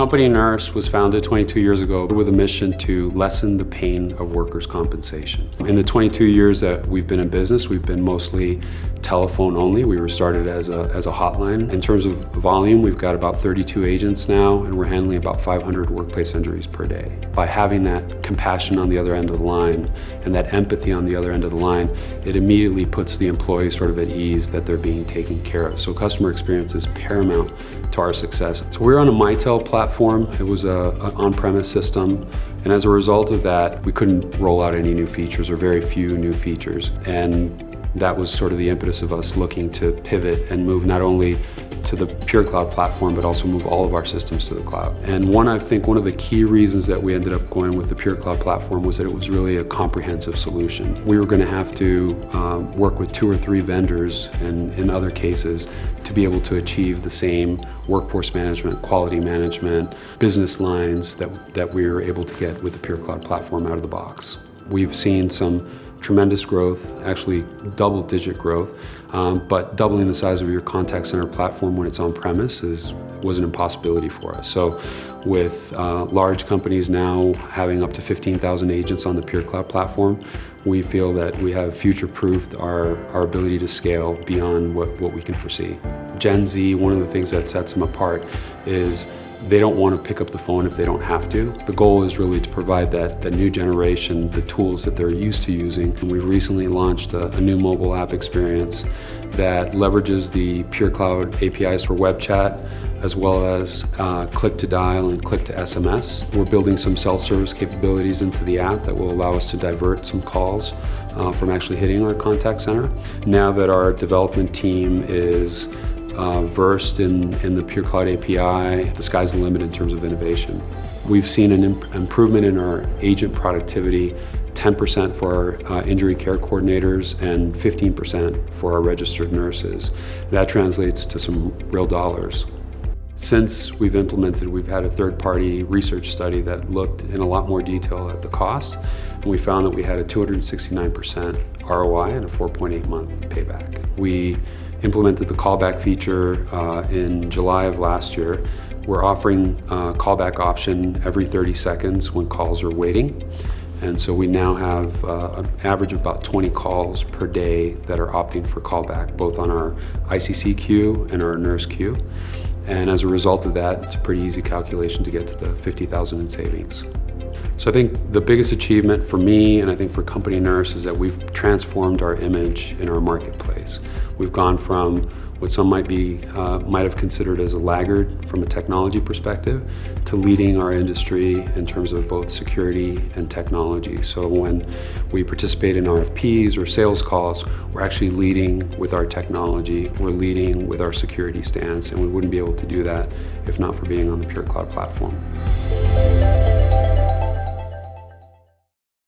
Company Nurse was founded 22 years ago with a mission to lessen the pain of workers' compensation. In the 22 years that we've been in business, we've been mostly telephone only. We were started as a, as a hotline. In terms of volume, we've got about 32 agents now, and we're handling about 500 workplace injuries per day. By having that compassion on the other end of the line and that empathy on the other end of the line, it immediately puts the employee sort of at ease that they're being taken care of. So customer experience is paramount to our success. So we're on a Mitel platform. It was a, an on-premise system. And as a result of that, we couldn't roll out any new features or very few new features. And that was sort of the impetus of us looking to pivot and move not only to the Pure Cloud platform, but also move all of our systems to the cloud. And one, I think one of the key reasons that we ended up going with the Pure Cloud platform was that it was really a comprehensive solution. We were going to have to um, work with two or three vendors, and in other cases, to be able to achieve the same workforce management, quality management, business lines that, that we were able to get with the Pure Cloud platform out of the box. We've seen some tremendous growth, actually double digit growth, um, but doubling the size of your contact center platform when it's on premise is, was an impossibility for us. So with uh, large companies now having up to 15,000 agents on the Pure Cloud platform, we feel that we have future-proofed our, our ability to scale beyond what, what we can foresee. Gen Z, one of the things that sets them apart is they don't want to pick up the phone if they don't have to. The goal is really to provide that, that new generation the tools that they're used to using. And we've recently launched a, a new mobile app experience that leverages the Pure Cloud APIs for web chat, as well as uh, click to dial and click to SMS. We're building some self-service capabilities into the app that will allow us to divert some calls uh, from actually hitting our contact center. Now that our development team is uh, versed in, in the Pure Cloud API, the sky's the limit in terms of innovation. We've seen an imp improvement in our agent productivity 10% for our uh, injury care coordinators and 15% for our registered nurses. That translates to some real dollars. Since we've implemented, we've had a third-party research study that looked in a lot more detail at the cost, and we found that we had a 269% ROI and a 4.8 month payback. We implemented the callback feature uh, in July of last year. We're offering a callback option every 30 seconds when calls are waiting. And so we now have uh, an average of about 20 calls per day that are opting for callback, both on our ICC queue and our nurse queue. And as a result of that, it's a pretty easy calculation to get to the 50,000 in savings. So I think the biggest achievement for me and I think for Company Nurse is that we've transformed our image in our marketplace. We've gone from what some might be uh, might have considered as a laggard from a technology perspective to leading our industry in terms of both security and technology. So when we participate in RFPs or sales calls, we're actually leading with our technology, we're leading with our security stance, and we wouldn't be able to do that if not for being on the Pure Cloud platform.